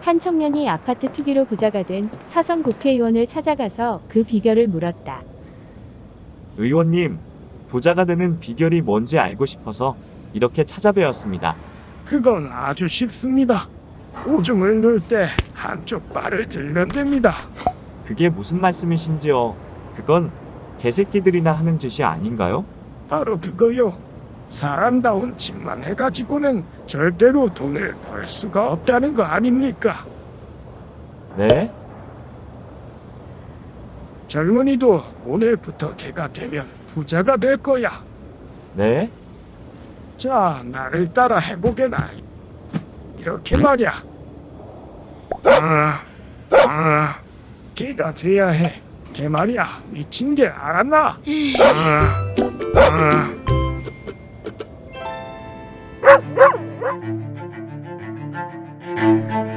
한 청년이 아파트 투기로 부자가 된 사선 국회의원을 찾아가서 그 비결을 물었다. 의원님, 부자가 되는 비결이 뭔지 알고 싶어서 이렇게 찾아뵈었습니다. 그건 아주 쉽습니다. 오줌을 넣을 때 한쪽 발을 들면 됩니다. 그게 무슨 말씀이신지요? 그건 개새끼들이나 하는 짓이 아닌가요? 바로 그거요. 사람다운 짓만 해가지고는 절대로 돈을 벌 수가 없다는 거 아닙니까? 네? 젊은이도 오늘부터 개가 되면 부자가 될 거야. 네? 자, 나를 따라 해보게나. 이렇게 말이야. 아, 아, 개가 돼야 해. 개 말이야. 미친 게 알았나? 아, 아. Thank you.